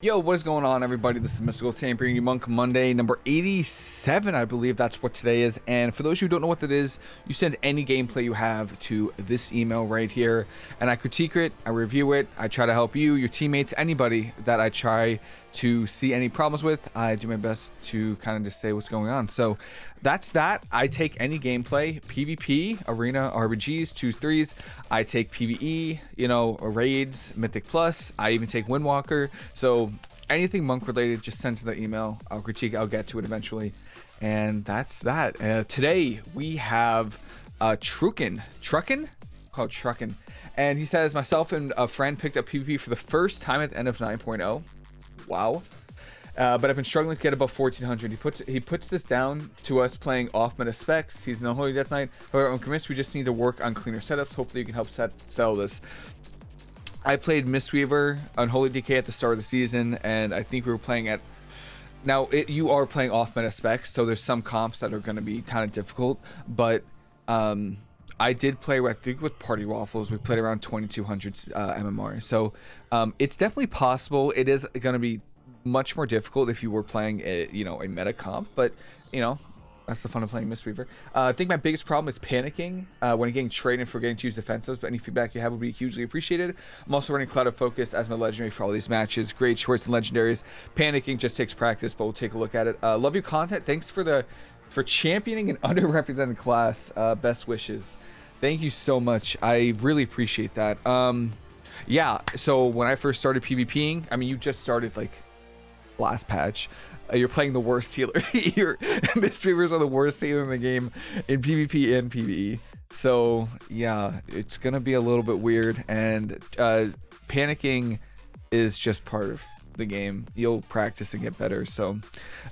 Yo, what is going on, everybody? This is Mystical Sam bringing you Monk Monday, number 87, I believe that's what today is. And for those who don't know what that is, you send any gameplay you have to this email right here, and I critique it, I review it, I try to help you, your teammates, anybody that I try to see any problems with. I do my best to kind of just say what's going on. So that's that. I take any gameplay, PvP, arena, RBGs, twos, threes. I take PvE, you know, raids, Mythic Plus. I even take Windwalker. So anything monk related, just send to the email. I'll critique. I'll get to it eventually. And that's that. Uh, today we have uh, Trukin. Truckin? Called Truckin. And he says, myself and a friend picked up PvP for the first time at the end of 9.0. Wow. Uh, but I've been struggling to get above 1400. He puts he puts this down to us playing off meta specs. He's no Holy Death Knight. However, I'm convinced we just need to work on cleaner setups. Hopefully, you can help set settle this. I played Mistweaver on Holy DK at the start of the season, and I think we were playing at. Now, it, you are playing off meta specs, so there's some comps that are going to be kind of difficult, but um, I did play, I think, with Party Waffles. We played around 2200 uh, MMR, so um, it's definitely possible. It is going to be much more difficult if you were playing a you know a meta comp, but you know that's the fun of playing Mistweaver. Uh, I think my biggest problem is panicking uh, when getting traded and forgetting to use defensives, but any feedback you have would be hugely appreciated. I'm also running Clouded Focus as my legendary for all these matches. Great choice in legendaries. Panicking just takes practice, but we'll take a look at it. Uh, love your content. Thanks for the for championing an underrepresented class. Uh, best wishes. Thank you so much. I really appreciate that. Um, yeah, so when I first started PvPing, I mean, you just started like last patch. Uh, you're playing the worst healer. your Mistweavers are the worst healer in the game in PvP and PvE. So yeah, it's gonna be a little bit weird, and uh, panicking is just part of the game. You'll practice and get better. So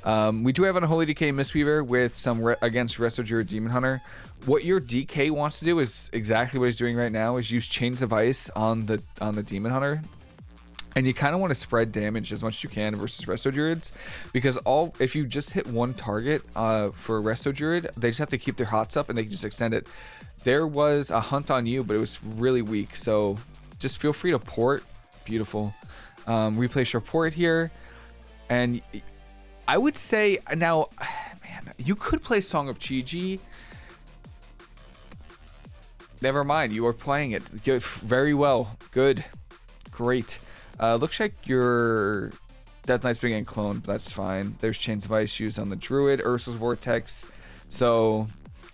um, we do have an Unholy DK Mistweaver with some re against Resto Druid Demon Hunter. What your DK wants to do is exactly what he's doing right now: is use Chains of Ice on the on the Demon Hunter and you kind of want to spread damage as much as you can versus resto druids because all if you just hit one target uh, for resto druid they just have to keep their hots up and they can just extend it. There was a hunt on you but it was really weak so just feel free to port. Beautiful. Um, replace your port here and i would say now man you could play song of chi. Never mind you are playing it. Good very well. Good. Great uh, looks like your Death Knight's getting cloned, but that's fine. There's Chains of Ice used on the Druid, Ursol's Vortex. So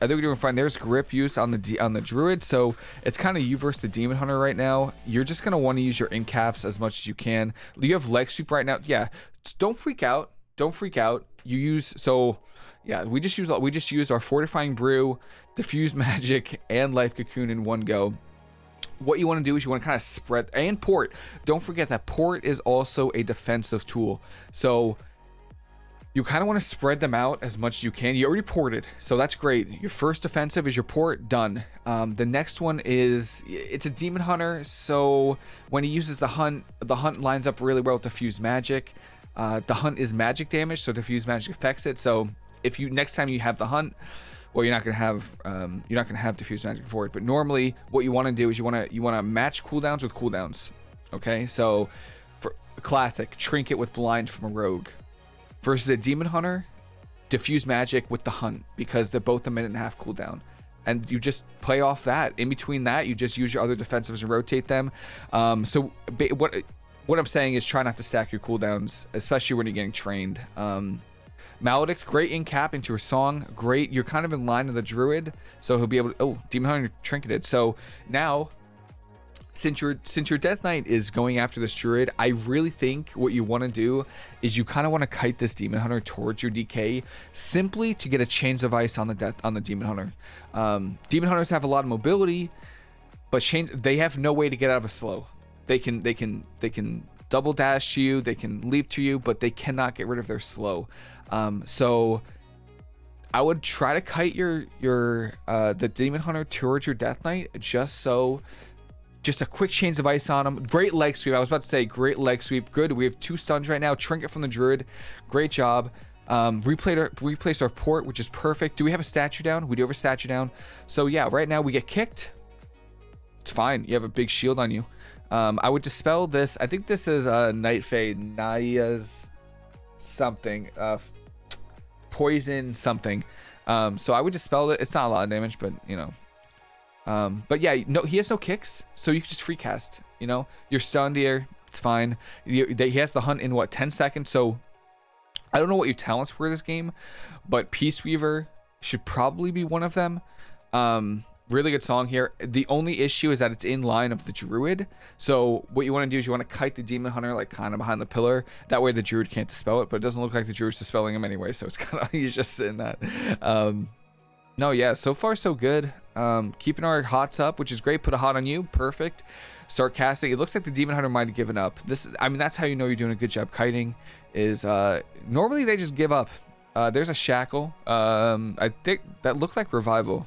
I think we're doing fine. There's grip use on the on the druid, so it's kind of you versus the demon hunter right now. You're just gonna want to use your incaps as much as you can. You have leg sweep right now. Yeah, don't freak out. Don't freak out. You use so yeah. We just use we just use our fortifying brew, diffuse magic, and life cocoon in one go what you want to do is you want to kind of spread and port. Don't forget that port is also a defensive tool. So you kind of want to spread them out as much as you can. You already ported, so that's great. Your first defensive is your port, done. Um, the next one is, it's a demon hunter, so when he uses the hunt, the hunt lines up really well with diffuse magic. Uh, the hunt is magic damage, so diffuse magic affects it. So if you, next time you have the hunt, well, you're not gonna have um, you're not gonna have diffuse magic for it. But normally, what you want to do is you want to you want to match cooldowns with cooldowns. Okay, so for classic trinket with blind from a rogue versus a demon hunter, diffuse magic with the hunt because they're both a minute and a half cooldown. And you just play off that. In between that, you just use your other defensives and rotate them. Um, so what what I'm saying is try not to stack your cooldowns, especially when you're getting trained. Um, Maledict, great in cap into a song. Great. You're kind of in line with the druid, so he'll be able to. Oh, Demon Hunter trinketed. So now, since your since your Death Knight is going after this druid, I really think what you want to do is you kind of want to kite this Demon Hunter towards your DK simply to get a Chains of Ice on the death on the Demon Hunter. Um, Demon Hunters have a lot of mobility, but chains they have no way to get out of a slow. They can they can they can double dash to you, they can leap to you, but they cannot get rid of their slow. Um, so I would try to kite your your uh, the demon hunter towards your death knight just so just a quick chains of ice on him. Great leg sweep. I was about to say great leg sweep. Good. We have two stuns right now. Trinket from the druid. Great job. Um, replay our, replace our port, which is perfect. Do we have a statue down? We do have a statue down. So yeah, right now we get kicked. It's fine. You have a big shield on you. Um, I would dispel this. I think this is a uh, Night Fae Niya's something. Uh, poison something. Um, so I would dispel it. It's not a lot of damage, but you know. Um, but yeah, no, he has no kicks, so you can just free cast. You know, you're stunned here. It's fine. You, he has the hunt in what 10 seconds. So I don't know what your talents were this game, but Peace Weaver should probably be one of them. Um, really good song here. The only issue is that it's in line of the Druid. So what you want to do is you want to kite the Demon Hunter like kind of behind the pillar. That way the Druid can't dispel it, but it doesn't look like the Druid's dispelling him anyway. So it's kind of he's just sitting that. Um, no, yeah, so far so good. Um, keeping our hots up, which is great. Put a hot on you, perfect. Start casting. It looks like the Demon Hunter might have given up. This, I mean, that's how you know you're doing a good job kiting. Is uh, normally they just give up. Uh, there's a shackle. Um, I think that looked like revival.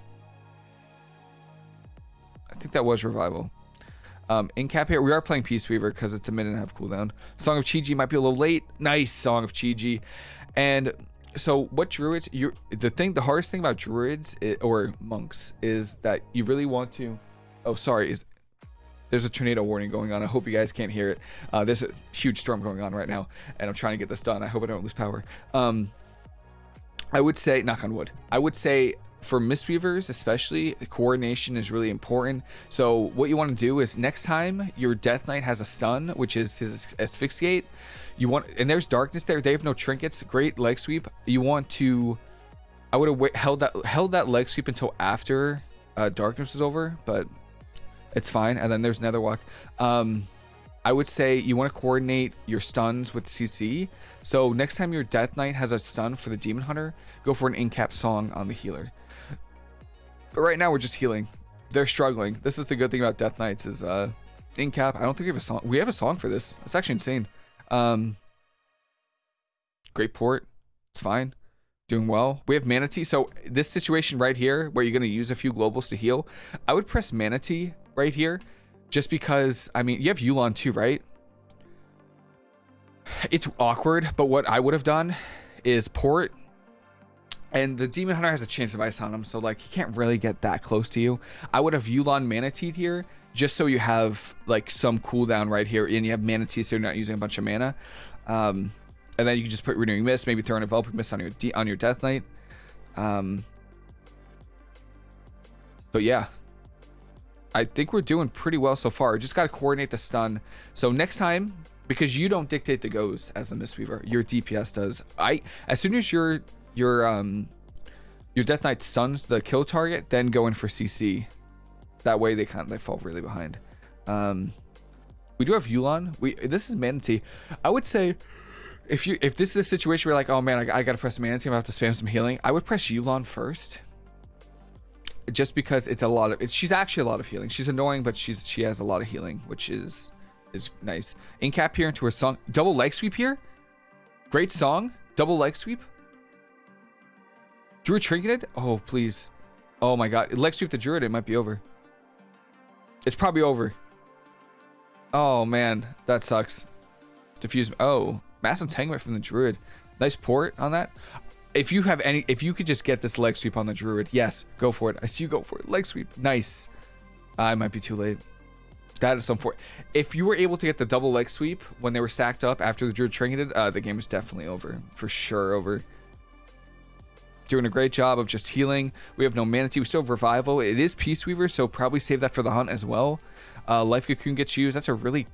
I think that was revival. Um, in cap here, we are playing Peace Weaver because it's a minute and a half cooldown. Song of Chi-Ji might be a little late. Nice Song of Chi-Ji. And so what druids, you the thing, the hardest thing about druids is, or monks is that you really want to, oh, sorry, is there's a tornado warning going on. I hope you guys can't hear it. Uh, there's a huge storm going on right now, and I'm trying to get this done. I hope I don't lose power. Um, I would say, knock on wood, I would say for Mistweavers especially, coordination is really important. So what you want to do is next time your Death Knight has a stun, which is his asphyxiate, you want and there's darkness there. They have no trinkets. Great leg sweep. You want to. I would have held that held that leg sweep until after uh, darkness is over, but it's fine. And then there's Netherwalk. Um, I would say you want to coordinate your stuns with CC. So next time your Death Knight has a stun for the Demon Hunter, go for an in-cap song on the healer. But right now we're just healing. They're struggling. This is the good thing about Death Knights is uh in cap. I don't think we have a song. We have a song for this. It's actually insane. Um Great port. It's fine. Doing well. We have Mana Tea. So this situation right here where you're going to use a few globals to heal, I would press Mana Tea right here just because, I mean, you have Yu'lon too, right? It's awkward, but what I would have done is port and the Demon Hunter has a chance of ice on him, so like he can't really get that close to you. I would have Yu'lon Mana Tea here, just so you have like some cooldown right here, and you have Mana Tea, so you're not using a bunch of mana. Um, and then you can just put Renewing Mist, maybe throw an Enveloping Mist on your on your Death Knight. Um, but yeah, I think we're doing pretty well so far. Just got to coordinate the stun. So next time, because you don't dictate the goes as a Mistweaver, your DPS does. I as soon as you're your um your Death Knight stuns the kill target, then go in for CC. That way they kind of they fall really behind. Um, we do have Yu'lon. We this is Mana Tea. I would say if you if this is a situation where like oh man I, I gotta press Mana Tea, I'm about to spam some healing. I would press Yu'lon first, just because it's a lot of it's she's actually a lot of healing. She's annoying, but she's she has a lot of healing, which is is nice. Incap here into her song. Double leg sweep here. Great song. Double leg sweep. Druid trinketed? Oh, please. Oh my god. Leg sweep the druid, it might be over. It's probably over. Oh man, that sucks. Diffuse. Oh, mass entanglement from the druid. Nice port on that. If you have any, if you could just get this leg sweep on the druid, yes, go for it. I see you go for it. Leg sweep. Nice. I might be too late. That is some for. If you were able to get the double leg sweep when they were stacked up after the druid trinketed, uh, the game is definitely over. For sure over doing a great job of just healing. We have no Mana Tea. We still have Revival. It is Peace Weaver, so probably save that for the hunt as well. Uh, Life Cocoon gets used. That's a really,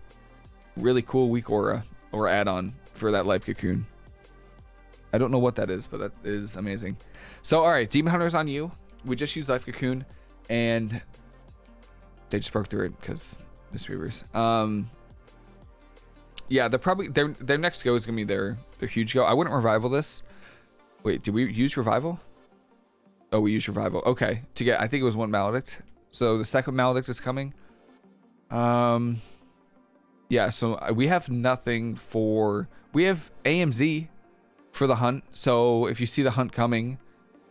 really cool weak aura or add-on for that Life Cocoon. I don't know what that is, but that is amazing. So, all right, Demon Hunter's on you. We just used Life Cocoon, and they just broke through it because Mistweavers. Um, yeah, they're probably their their next go is gonna be their their huge go. I wouldn't revival this. Wait, did we use revival? Oh, we used revival. Okay, to get, I think it was one maledict. So the second maledict is coming. Um, yeah. So uh, we have nothing for. We have AMZ for the hunt. So if you see the hunt coming,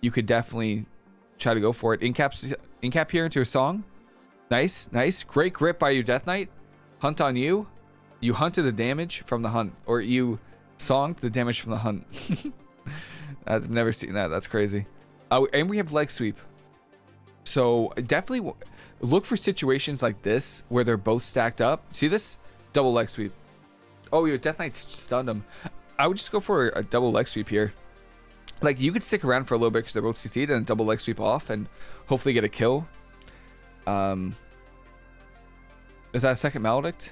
you could definitely try to go for it. Incap, incap here into a song. Nice, nice. Great grip by your Death Knight. Hunt on you. You hunted the damage from the hunt, or you songed the damage from the hunt. I've never seen that. That's crazy. Oh, and we have leg sweep. So definitely look for situations like this where they're both stacked up. See this? Double leg sweep. Oh, your Death Knight stunned him. I would just go for a double leg sweep here. Like, you could stick around for a little bit because they're both CC'd and double leg sweep off and hopefully get a kill. Um, Is that a second Maledict?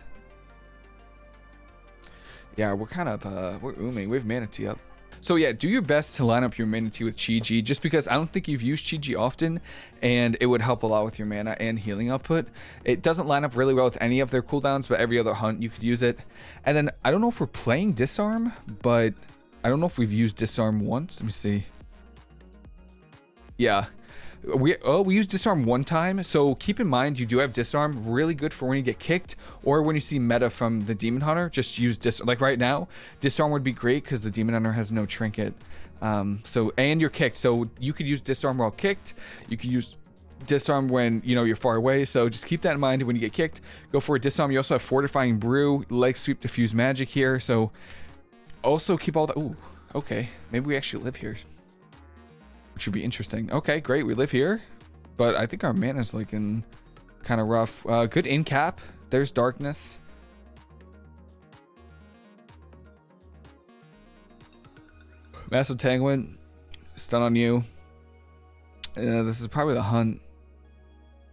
Yeah, we're kind of, uh, we're ooming. We have Mana Tea up. So yeah, do your best to line up your Mana Tea with Chi-Ji, just because I don't think you've used Chi-Ji often, and it would help a lot with your mana and healing output. It doesn't line up really well with any of their cooldowns, but every other hunt you could use it. And then, I don't know if we're playing Disarm, but I don't know if we've used Disarm once. Let me see. Yeah, we oh we use disarm one time. So keep in mind you do have disarm really good for when you get kicked or when you see meta from the demon hunter. Just use dis like right now disarm would be great because the demon hunter has no trinket. Um so and you're kicked. So you could use disarm while kicked. You could use disarm when you know you're far away. So just keep that in mind when you get kicked. Go for a disarm. You also have fortifying brew leg sweep diffuse magic here. So also keep all the Ooh, okay. Maybe we actually live here which would be interesting. Okay, great. We live here, but I think our mana's in kind of rough. Uh, good in cap. There's darkness. Mass Entanglement, stun on you. Uh, this is probably the hunt.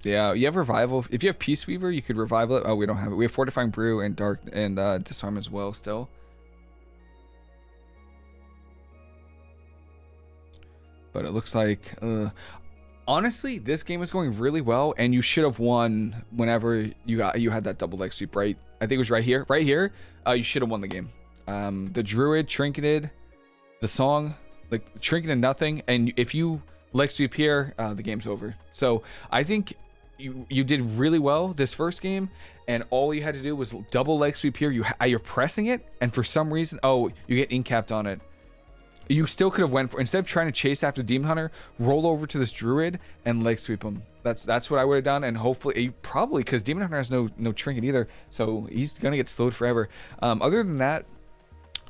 Yeah, you have revival. If you have Peace Weaver, you could revival it. Oh, we don't have it. We have Fortifying Brew and Dark and uh, Disarm as well still. But it looks like uh, honestly this game is going really well and you should have won whenever you got you had that double leg sweep right? I think it was right here right here. Uh, you should have won the game. Um, the druid trinketed the song like trinketed nothing and if you leg sweep here uh, the game's over. So i think you you did really well this first game and all you had to do was double leg sweep here. You you're pressing it and for some reason oh you get incapped on it you still could have went for instead of trying to chase after demon hunter roll over to this druid and leg sweep him that's that's what i would have done and hopefully probably because demon hunter has no no trinket either so he's gonna get slowed forever um, other than that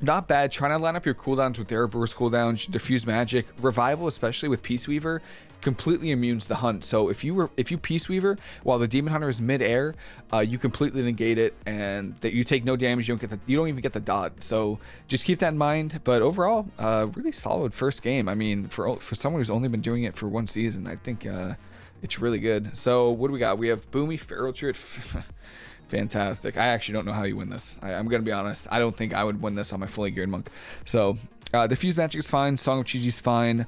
not bad. Trying to line up your cooldowns with their burst cooldowns, diffuse magic, revival, especially with Peace Weaver, completely immune to the hunt. So if you were if you Peace Weaver while the Demon Hunter is mid-air, uh, you completely negate it, and that you take no damage. You don't get the you don't even get the dot. So just keep that in mind. But overall, uh, really solid first game. I mean, for for someone who's only been doing it for one season, I think uh, it's really good. So what do we got? We have Boomy Druid. Fantastic. I actually don't know how you win this. I, am to be honest. I don't think I would win this on my fully geared monk. So, uh, Diffuse Magic is fine. Song of Chi-Ji is fine.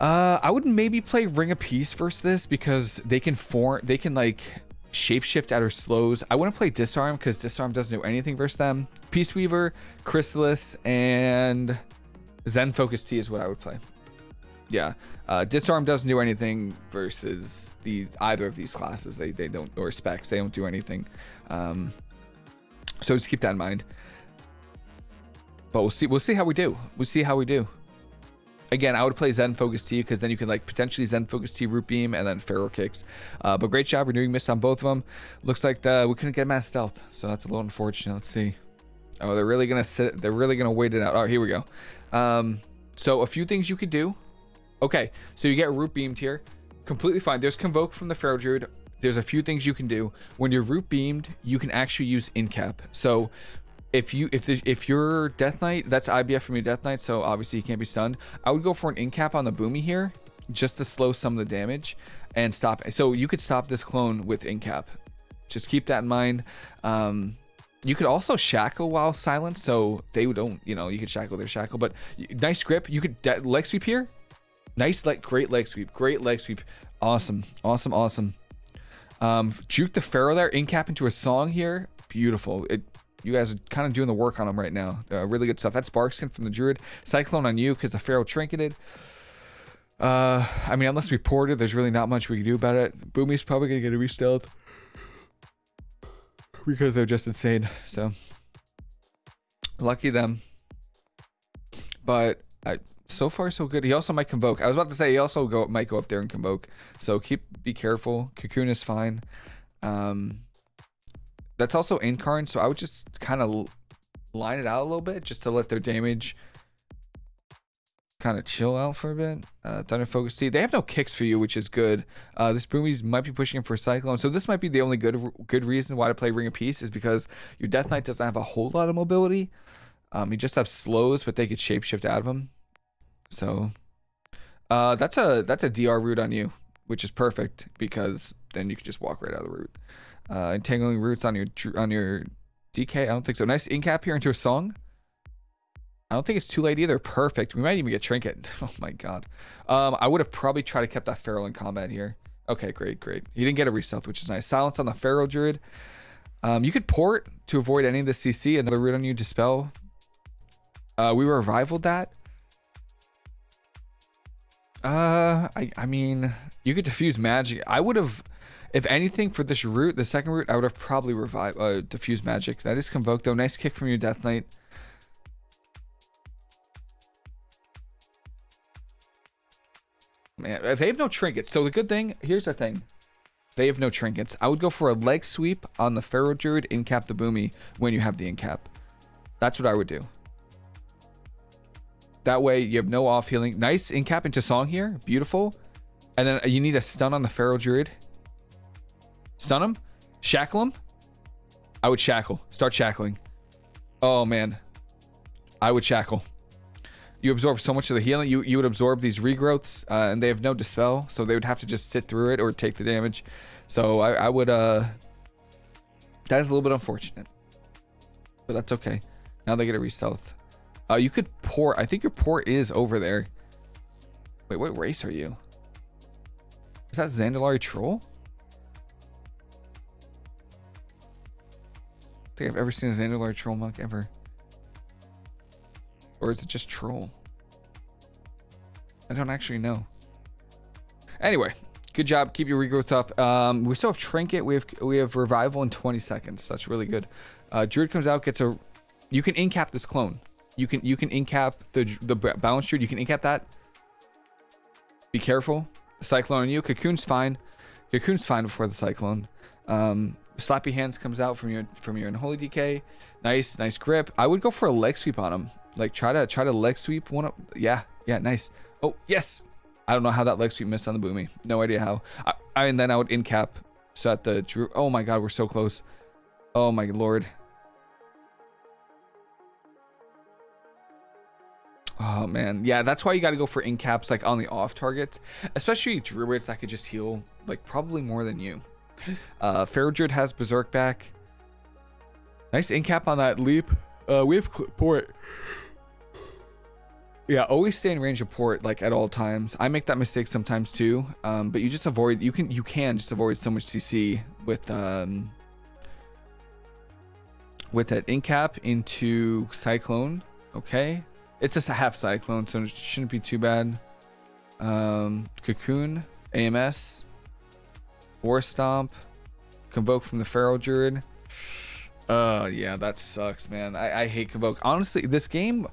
Uh, I would maybe play Ring of Peace versus this because they can form, they can like shapeshift at her slows. I wouldn't play Disarm because Disarm doesn't do anything versus them. Peace Weaver, Chrysalis, and Zen Focus Tea is what I would play. Yeah, uh, disarm doesn't do anything versus the either of these classes. They they don't or specs. They don't do anything. Um, so just keep that in mind. But we'll see. We'll see how we do. We'll see how we do. Again, I would play Zen Focus Tea because then you can like potentially Zen Focus Tea Root Beam and then Feral Kicks. Uh, but great job renewing mist on both of them. Looks like the, we couldn't get mass stealth, so that's a little unfortunate. Let's see. Oh, they're really gonna sit. They're really gonna wait it out. Oh, here we go. Um, so a few things you could do Okay, so you get root beamed here. Completely fine. There's convoke from the Feral Druid. There's a few things you can do. When you're root beamed, you can actually use incap. So if you if the, if you're Death Knight, that's IBF from your Death Knight, so obviously you can't be stunned. I would go for an incap on the Boomy here, just to slow some of the damage and stop. So you could stop this clone with incap. Just keep that in mind. Um, you could also shackle while silent, so they don't, you know, you could shackle their shackle. But nice grip. You could leg sweep here. Nice, like, great leg sweep. Great leg sweep. Awesome. Awesome, awesome. Um, juke the Feral there. Incap into a song here. Beautiful. It, you guys are kind of doing the work on them right now. Uh, really good stuff. That's Barkskin from the Druid. Cyclone on you because the Feral trinketed. Uh, I mean, unless we ported, there's really not much we can do about it. Boomy's probably going to get a re-stealth. Because they're just insane. So, lucky them. But I so far so good. He also might convoke. I was about to say he also go might go up there and convoke. So keep be careful. Cocoon is fine. Um, that's also incarn, so I would just kind of line it out a little bit just to let their damage kind of chill out for a bit. Uh, Thunder Focus Tea. They have no kicks for you, which is good. Uh, this Boomies might be pushing him for Cyclone. So this might be the only good good reason why to play Ring of Peace is because your Death Knight doesn't have a whole lot of mobility. Um, you just have slows, but they could shapeshift out of them. So uh, that's a that's a DR route on you, which is perfect because then you can just walk right out of the route. Uh, entangling roots on your on your DK. I don't think so. Nice incap here into a song. I don't think it's too late either. Perfect. We might even get Trinket. Oh my god. Um, I would have probably tried to keep that Feral in combat here. Okay, great, great. He didn't get a reset, which is nice. Silence on the Feral Druid. Um, you could port to avoid any of the CC. Another root on you, Dispel. Uh, we revivaled that. Uh, I, I mean, you could diffuse magic. I would have, if anything, for this route, the second route, I would have probably revived, uh, diffuse magic. That is convoked though. Nice kick from your Death Knight. Man, they have no trinkets. So the good thing, here's the thing. They have no trinkets. I would go for a leg sweep on the Feral Druid, incap the Boomy when you have the incap. That's what I would do. That way you have no off healing. Nice incap into Song here. Beautiful. And then you need a stun on the Feral Druid. Stun him. Shackle him. I would shackle. Start shackling. Oh, man. I would shackle you absorb so much of the healing. You you would absorb these regrowths, uh, and they have no dispel, so they would have to just sit through it or take the damage. So I, I would. Uh, that is a little bit unfortunate, but that's okay. Now they get a re-stealth. Uh, you could port. I think your port is over there. Wait, what race are you? Is that Zandalari Troll? Think I've ever seen a Zandalari Troll monk ever. Or is it just troll? I don't actually know. Anyway, good job. Keep your regrowth up. Um, we still have Trinket. We have we have Revival in 20 seconds. That's really good. Uh, Druid comes out, gets a... You can incap this clone. You can you can incap the the balance Druid. You can incap that. Be careful. Cyclone on you. Cocoon's fine. Cocoon's fine before the Cyclone. Um, Slappy Hands comes out from your from your Unholy DK. Nice, nice grip. I would go for a leg sweep on him. Like try to try to leg sweep one up. Yeah, yeah, nice. Oh yes. I don't know how that leg sweep missed on the boomy. No idea how. I, I and then I would in cap so that the Drew. Oh my god, we're so close. Oh my lord. Oh man, yeah, that's why you got to go for in caps like on the off targets, especially druids that could just heal like probably more than you. Uh, Feral has Berserk back. Nice incap on that leap. Uh, we have port. Yeah, always stay in range of port like at all times. I make that mistake sometimes too. Um, but you just avoid. You can you can just avoid so much CC with um with that incap into cyclone. Okay, it's just a half cyclone, so it shouldn't be too bad. Um, cocoon, AMS. War Stomp. Convoke from the Feral Druid. Uh, yeah, that sucks, man. I, I hate Convoke. Honestly, this game,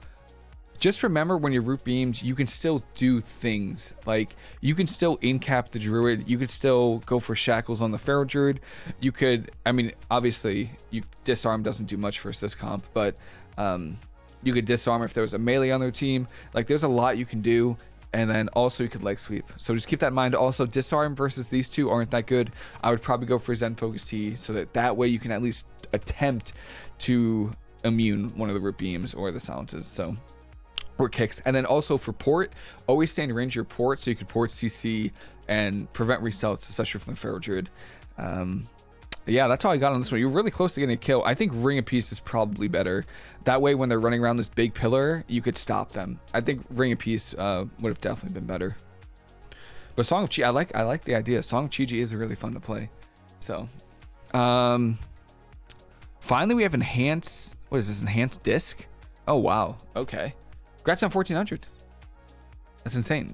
just remember when you're root beamed, you can still do things. Like, you can still incap the Druid. You could still go for Shackles on the Feral Druid. You could, I mean, obviously, you Disarm doesn't do much for assist comp, but um, you could disarm if there was a melee on their team. Like, there's a lot you can do and then also you could leg sweep. So just keep that in mind. Also, disarm versus these two aren't that good. I would probably go for Zen Focus Tea so that that way you can at least attempt to immune one of the root beams or the silences. So or kicks. And then also for port, always stay in range your port so you can port CC and prevent resets, especially from the Feral Druid. Um, yeah, that's how I got on this one. You're really close to getting a kill. I think Ring of Peace is probably better. That way, when they're running around this big pillar, you could stop them. I think Ring of Peace uh, would have definitely been better. But Song of Chi, I like I like the idea. Song of Chi-Ji is really fun to play. So, um, finally we have enhanced. What is this? Enhanced disc? Oh wow. Okay. Congrats on 1400. That's insane.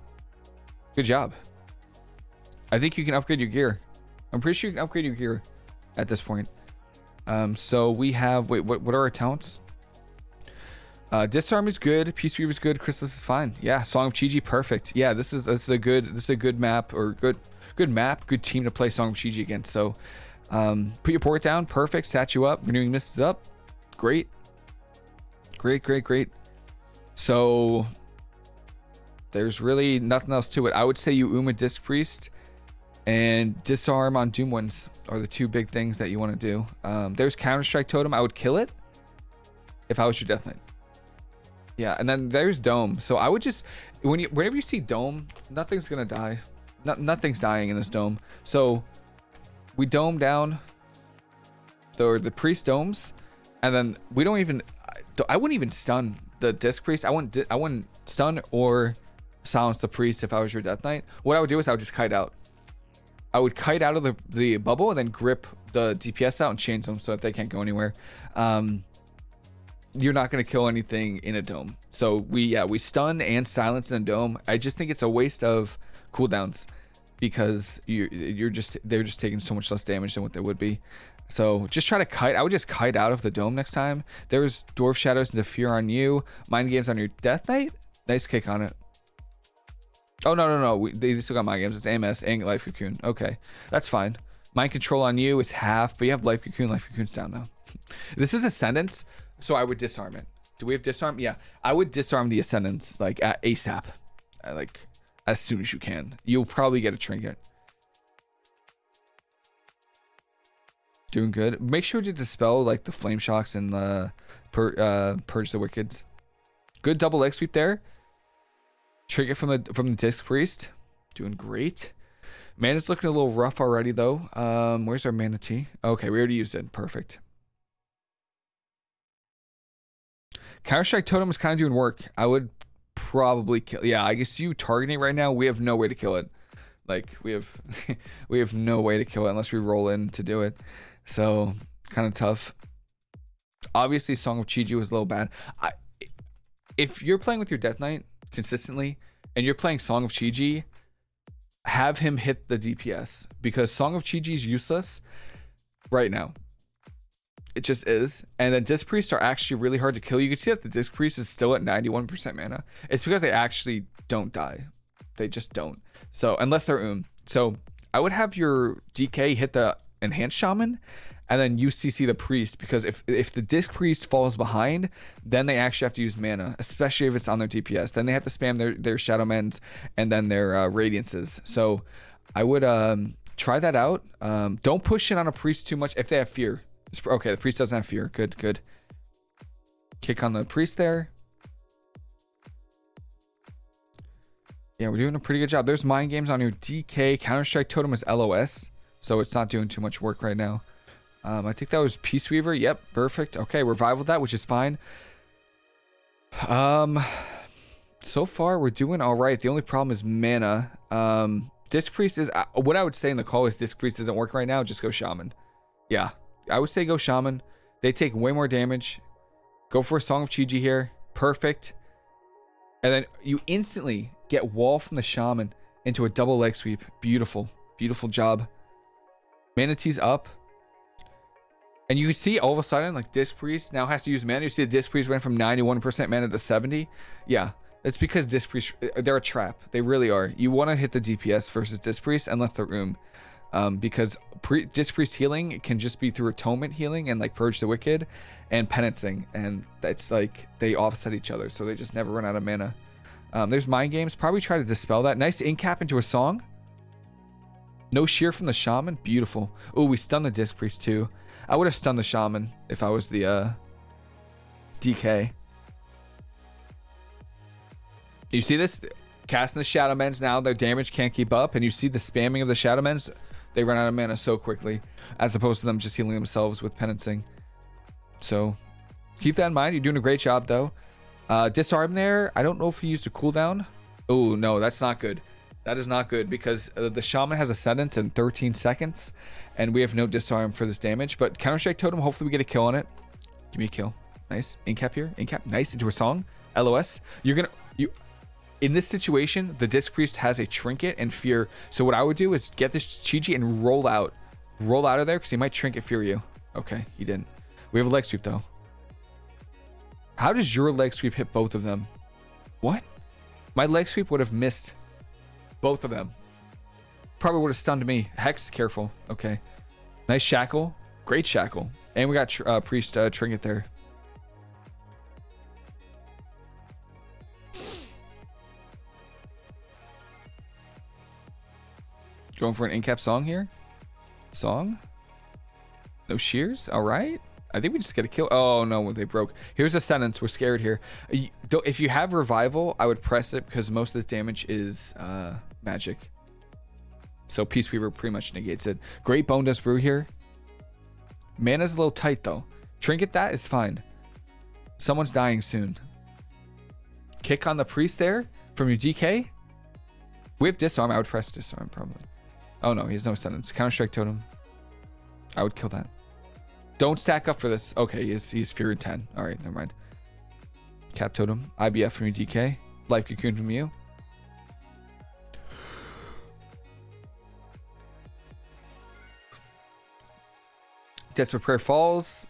Good job. I think you can upgrade your gear. I'm pretty sure you can upgrade your gear at this point. Um, so we have, wait, what, what are our talents? Uh, Disarm is good. Peace Weaver is good. Chrysalis is fine. Yeah, Song of Chi-Ji, perfect. Yeah, this is this is a good this is a good map or good good map, good team to play Song of Chi-Ji against. So, um, put your port down, perfect. You up. Renewing Mist up, great, great, great, great. So, There's really nothing else to it. I would say you Uma Disc Priest and Disarm on Doom ones are the two big things that you want to do. Um, there's Counter Strike Totem. I would kill it if I was your Death Knight. Yeah, and then there's Dome. So I would just when you whenever you see Dome, nothing's gonna die. No, nothing's dying in this Dome. So we dome down the the priest domes, and then we don't even. I wouldn't even stun the disc priest. I wouldn't. I wouldn't stun or silence the priest if I was your death knight. What I would do is I would just kite out. I would kite out of the, the bubble and then grip the DPS out and change them so that they can't go anywhere. Um, you're not going to kill anything in a dome. So we yeah we stun and silence in a dome. I just think it's a waste of cooldowns because you you're just they're just taking so much less damage than what they would be. So just try to kite. I would just kite out of the dome next time. There's Dwarf Shadows and the Fear on you. Mind Games on your Death Knight. Nice kick on it. Oh, no, no, no. We, they still got Mind Games. It's AMS and Life Cocoon. Okay. That's fine. Mind Control on you. It's half, but you have Life Cocoon. Life Cocoon's down now. this is Ascendance, so I would disarm it. Do we have disarm? Yeah. I would disarm the Ascendance, like, at ASAP. Uh, like, as soon as you can. You'll probably get a trinket. Doing good. Make sure to dispel like the flame shocks and the pur uh, purge the wickeds. Good double leg sweep there. Trinket from the from the disc priest. Doing great. Man, Mana's looking a little rough already though. Um, where's our mana tea? Okay, we already used it. Perfect. Counter Strike Totem is kind of doing work. I would probably kill. Yeah, I guess you targeting right now. We have no way to kill it. Like we have, we have no way to kill it unless we roll in to do it. So kind of tough. Obviously, Song of Chi-Ji was a little bad. I, if you're playing with your Death Knight consistently and you're playing Song of Chi-Ji, have him hit the DPS because Song of Chi-Ji is useless right now. It just is. And then Disc Priests are actually really hard to kill. You can see that the Disc Priest is still at 91% mana. It's because they actually don't die. They just don't. So, unless they're Um. So, I would have your DK hit the Enhanced Shaman and then UCC the Priest because if if the Disc Priest falls behind, then they actually have to use mana, especially if it's on their DPS. Then they have to spam their, their Shadow Mends and then their uh, Radiances. So, I would um, try that out. Um, don't push it on a Priest too much if they have Fear Okay, the priest doesn't have fear. Good, good. Kick on the priest there. Yeah, we're doing a pretty good job. There's mind games on your DK. Counter-Strike Totem is LOS, so it's not doing too much work right now. Um, I think that was Peace Weaver. Yep, perfect. Okay, revival that, which is fine. Um, so far we're doing all right. The only problem is mana. Um, Disc Priest is uh, what I would say in the call is Disc Priest doesn't work right now. Just go Shaman. Yeah, I would say go Shaman. They take way more damage. Go for a Song of Chi-Ji here. Perfect. And then you instantly get wall from the Shaman into a double leg sweep. Beautiful. Beautiful job. Mana Tea's up. And you can see all of a sudden, like Disc Priest now has to use mana. You see the Disc Priest went from 91% mana to 70. Yeah, it's because Disc Priest, they're a trap. They really are. You want to hit the DPS versus Disc Priest unless they're room um, because pre- Disc Priest healing can just be through atonement healing and like purge the wicked and penancing, and that's like they offset each other, so they just never run out of mana. Um, there's mind games. Probably try to dispel that. Nice incap into a song. No shear from the shaman. Beautiful. Oh, we stunned the disc priest too. I would have stunned the shaman if I was the uh, DK. You see this? Casting the Shadow Mends now, their damage can't keep up, and you see the spamming of the Shadow Mends they run out of mana so quickly, as opposed to them just healing themselves with penancing. So keep that in mind. You're doing a great job though. Uh, disarm there. I don't know if he used a cooldown. Oh no, that's not good. That is not good because uh, the shaman has ascendance in 13 seconds, and we have no disarm for this damage. But counter strike totem. Hopefully we get a kill on it. Give me a kill. Nice. Incap here. Incap. Nice. Into a song. LOS. You're gonna you in this situation, the Disc Priest has a Trinket and Fear. So what I would do is get this Chi-Ji and roll out. Roll out of there because he might Trinket Fear you. Okay, he didn't. We have a leg sweep though. How does your leg sweep hit both of them? What? My leg sweep would have missed both of them. Probably would have stunned me. Hex, careful. Okay. Nice shackle. Great shackle. And we got uh, Priest uh, Trinket there. Going for an in-cap song here. Song. No shears. All right. I think we just get a kill. Oh no, they broke. Here's Ascendance. We're scared here. If you have revival, I would press it because most of the damage is uh, magic. So Peace Weaver pretty much negates it. Great Bonedust Brew here. Mana's a little tight, though. Trinket that is fine. Someone's dying soon. Kick on the Priest there from your DK. Have Disarm. I would press Disarm, probably. Oh, no. He has no sentence. Counter-Strike Totem. I would kill that. Don't stack up for this. Okay, he's, he's Fear 10. All right, never mind. Cap Totem. IBF from your DK. Life Cocoon from you. Desperate Prayer Falls.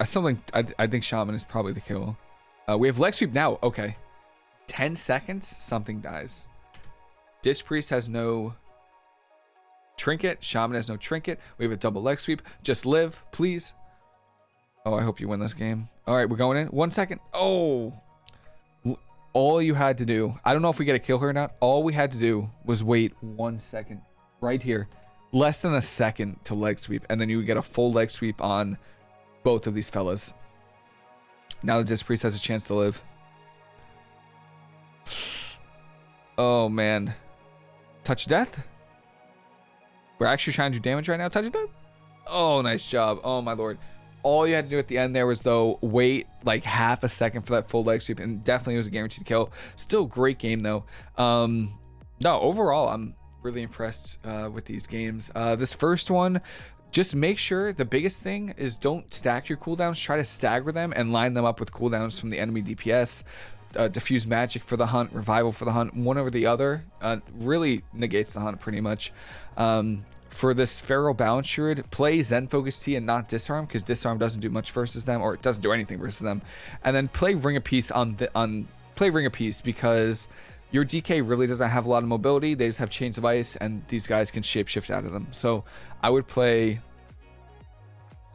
I something I, I think Shaman is probably the kill. Uh, we have Leg Sweep now. Okay. 10 seconds, something dies. Disc Priest has no trinket. Shaman has no trinket. We have a double leg sweep. Just live, please. Oh, I hope you win this game. All right, we're going in. One second. Oh. All you had to do, I don't know if we get a kill here or not. All we had to do was wait one second right here. Less than a second to leg sweep. And then you would get a full leg sweep on both of these fellas. Now the Disc Priest has a chance to live. Oh, man. Touch death? We're actually trying to do damage right now. Touch death? Oh, nice job. Oh, my lord. All you had to do at the end there was, though, wait like half a second for that full leg sweep. And definitely was a guaranteed kill. Still great game, though. Um, no, overall, I'm really impressed uh, with these games. Uh, this first one, just make sure the biggest thing is don't stack your cooldowns. Try to stagger them and line them up with cooldowns from the enemy DPS uh, diffuse magic for the hunt, revival for the hunt, one over the other, uh, really negates the hunt pretty much. Um, for this Feral Balance Druid, play Zen Focus Tea and not Disarm, because Disarm doesn't do much versus them, or it doesn't do anything versus them. And then play Ring of Peace on the on play Ring of Peace because your DK really doesn't have a lot of mobility. They just have Chains of Ice, and these guys can shapeshift out of them. So I would play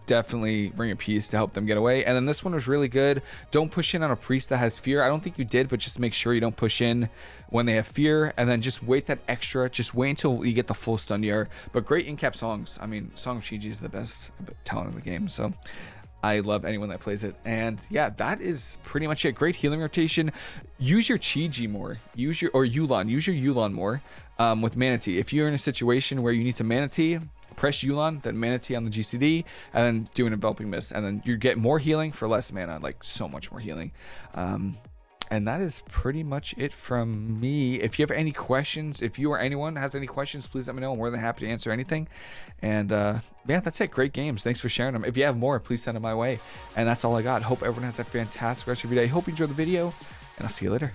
definitely Ring of Peace to help them get away. And then this one was really good. Don't push in on a priest that has fear. I don't think you did, but just make sure you don't push in when they have fear. And then just wait that extra. Just wait until you get the full stun year. But great in-cap songs. I mean, Song of Chi is the best talent in the game. So I love anyone that plays it. And yeah, that is pretty much it. Great healing rotation. Use your Chi-Ji more. Use your, or Yu'lon. Use your Yu'lon more um, with Mana Tea. If you're in a situation where you need to Mana Tea, press Yu'lon, then Mana Tea on the GCD, and then do an Enveloping Mist. And then you get more healing for less mana, like so much more healing. Um, and that is pretty much it from me. If you have any questions, if you or anyone has any questions, please let me know. I'm more than happy to answer anything. And uh, yeah, that's it. Great games. Thanks for sharing them. If you have more, please send them my way. And that's all I got. Hope everyone has a fantastic rest of your day. Hope you enjoyed the video, and I'll see you later.